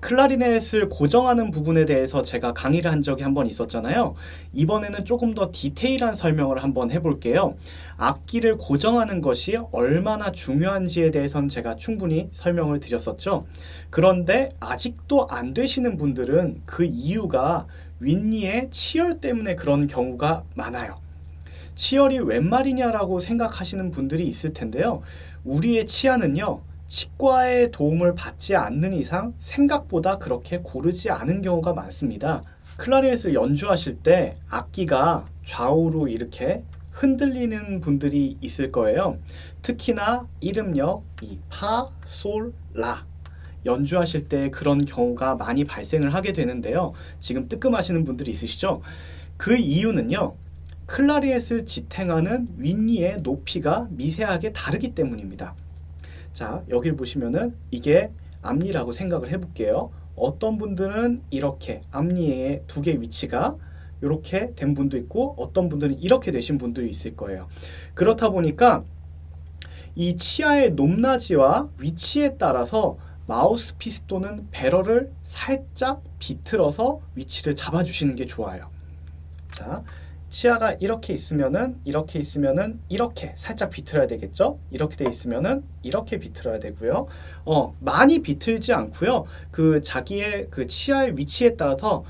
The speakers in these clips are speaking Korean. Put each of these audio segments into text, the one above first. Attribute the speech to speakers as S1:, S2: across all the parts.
S1: 클라리넷을 고정하는 부분에 대해서 제가 강의를 한 적이 한 번 있었잖아요. 이번에는 조금 더 디테일한 설명을 한번 해볼게요. 악기를 고정하는 것이 얼마나 중요한지에 대해서는 제가 충분히 설명을 드렸었죠. 그런데 아직도 안 되시는 분들은 그 이유가 윗니의 치열 때문에 그런 경우가 많아요. 치열이 웬 말이냐라고 생각하시는 분들이 있을 텐데요. 우리의 치아는요. 치과의 도움을 받지 않는 이상 생각보다 그렇게 고르지 않은 경우가 많습니다. 클라리넷을 연주하실 때 악기가 좌우로 이렇게 흔들리는 분들이 있을 거예요. 특히나 이름역 이 파, 솔, 라 연주하실 때 그런 경우가 많이 발생을 하게 되는데요. 지금 뜨끔하시는 분들이 있으시죠? 그 이유는요. 클라리넷을 지탱하는 윗니의 높이가 미세하게 다르기 때문입니다. 자, 여기를 보시면은 이게 앞니라고 생각을 해볼게요. 어떤 분들은 이렇게 앞니의 두개 위치가 이렇게 된 분도 있고 어떤 분들은 이렇게 되신 분들이 있을 거예요. 그렇다 보니까 이 치아의 높낮이와 위치에 따라서 마우스피스 또는 배럴을 살짝 비틀어서 위치를 잡아주시는 게 좋아요. 자, 치아가 이렇게 있으면은 이렇게 있으면은 이렇게 살짝 비틀어야 되겠죠? 이렇게 돼 있으면은 이렇게 비틀어야 되고요. 어, 많이 비틀지 않고요. 그 자기의 그 치아의 위치에 따라서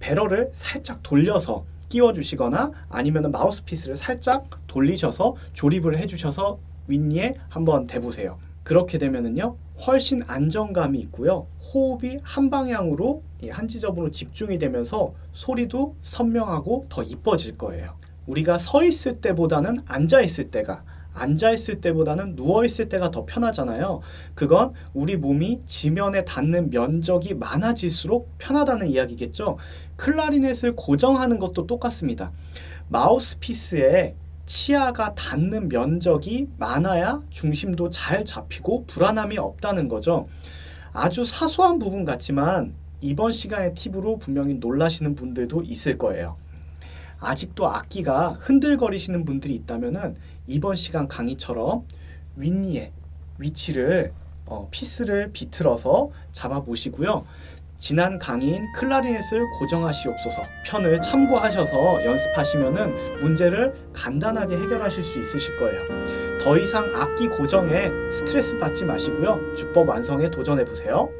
S1: 배럴을 살짝 돌려서 끼워 주시거나 아니면 마우스피스를 살짝 돌리셔서 조립을 해 주셔서 윗니에 한번 대보세요. 그렇게 되면은요. 훨씬 안정감이 있고요. 호흡이 한 방향으로 한 지점으로 집중이 되면서 소리도 선명하고 더 이뻐질 거예요. 우리가 서 있을 때보다는 앉아 있을 때가 앉아 있을 때보다는 누워 있을 때가 더 편하잖아요. 그건 우리 몸이 지면에 닿는 면적이 많아질수록 편하다는 이야기겠죠. 클라리넷을 고정하는 것도 똑같습니다. 마우스피스에 치아가 닿는 면적이 많아야 중심도 잘 잡히고 불안함이 없다는 거죠. 아주 사소한 부분 같지만 이번 시간의 팁으로 분명히 놀라시는 분들도 있을 거예요. 아직도 악기가 흔들거리시는 분들이 있다면 이번 시간 강의처럼 윗니의 위치를 어, 피스를 비틀어서 잡아보시고요. 지난 강의인 클라리넷을 고정하시옵소서 편을 참고하셔서 연습하시면 문제를 간단하게 해결하실 수 있으실 거예요. 더 이상 악기 고정에 스트레스 받지 마시고요. 주법 완성에 도전해 보세요.